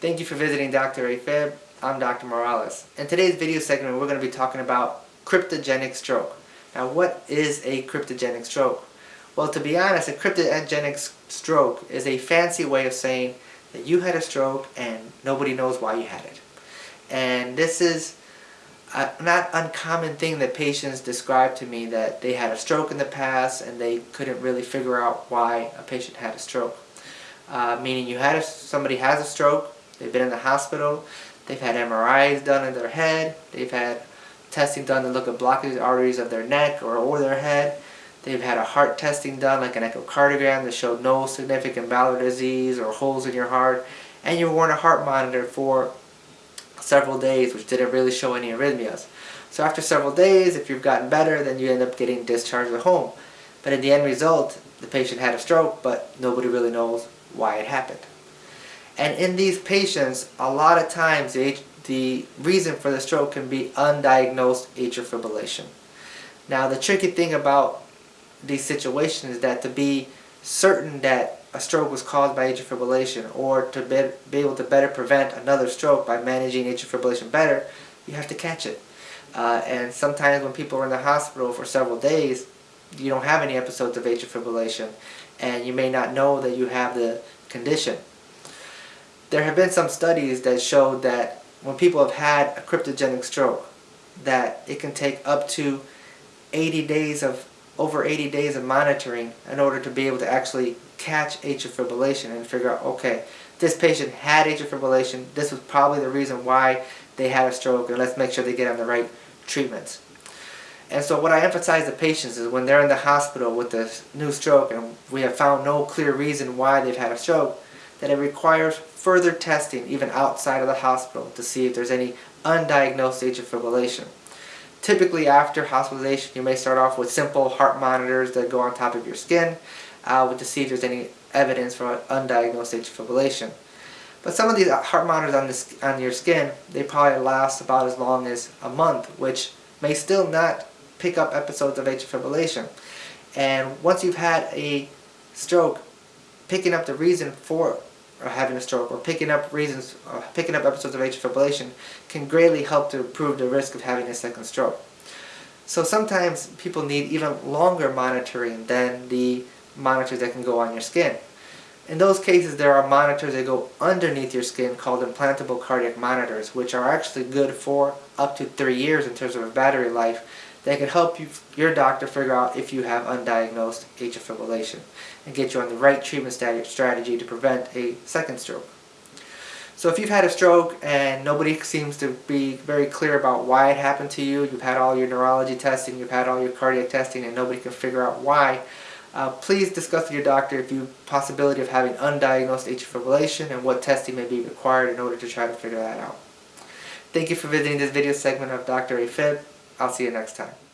Thank you for visiting Dr. AFib. I'm Dr. Morales. In today's video segment, we're going to be talking about cryptogenic stroke. Now, what is a cryptogenic stroke? Well, to be honest, a cryptogenic stroke is a fancy way of saying that you had a stroke and nobody knows why you had it. And this is a not uncommon thing that patients describe to me that they had a stroke in the past and they couldn't really figure out why a patient had a stroke. Uh, meaning you had a, somebody has a stroke, they've been in the hospital, they've had MRIs done in their head, they've had testing done to look at blockages arteries of their neck or over their head, they've had a heart testing done like an echocardiogram that showed no significant valvular disease or holes in your heart, and you were on a heart monitor for several days which didn't really show any arrhythmias. So after several days, if you've gotten better, then you end up getting discharged at home. But in the end result, the patient had a stroke, but nobody really knows why it happened. And in these patients, a lot of times the, the reason for the stroke can be undiagnosed atrial fibrillation. Now the tricky thing about these situations is that to be certain that a stroke was caused by atrial fibrillation or to be, be able to better prevent another stroke by managing atrial fibrillation better, you have to catch it. Uh, and sometimes when people are in the hospital for several days, you don't have any episodes of atrial fibrillation and you may not know that you have the condition. There have been some studies that show that when people have had a cryptogenic stroke, that it can take up to 80 days of over 80 days of monitoring in order to be able to actually catch atrial fibrillation and figure out, okay, this patient had atrial fibrillation, this was probably the reason why they had a stroke, and let's make sure they get on the right treatments. And so what I emphasize to patients is when they're in the hospital with a new stroke and we have found no clear reason why they've had a stroke, that it requires further testing even outside of the hospital to see if there's any undiagnosed atrial fibrillation. Typically after hospitalization you may start off with simple heart monitors that go on top of your skin uh, to see if there's any evidence for undiagnosed atrial fibrillation. But some of these heart monitors on, this, on your skin, they probably last about as long as a month, which may still not pick up episodes of atrial fibrillation. And once you've had a stroke, picking up the reason for having a stroke or picking up reasons, uh, picking up episodes of atrial fibrillation can greatly help to improve the risk of having a second stroke. So sometimes people need even longer monitoring than the monitors that can go on your skin. In those cases, there are monitors that go underneath your skin called implantable cardiac monitors, which are actually good for up to three years in terms of battery life, that can help you, your doctor figure out if you have undiagnosed atrial fibrillation and get you on the right treatment strategy to prevent a second stroke. So if you've had a stroke and nobody seems to be very clear about why it happened to you, you've had all your neurology testing, you've had all your cardiac testing and nobody can figure out why, uh, please discuss with your doctor if you possibility of having undiagnosed atrial fibrillation and what testing may be required in order to try to figure that out. Thank you for visiting this video segment of Dr. AFib. I'll see you next time.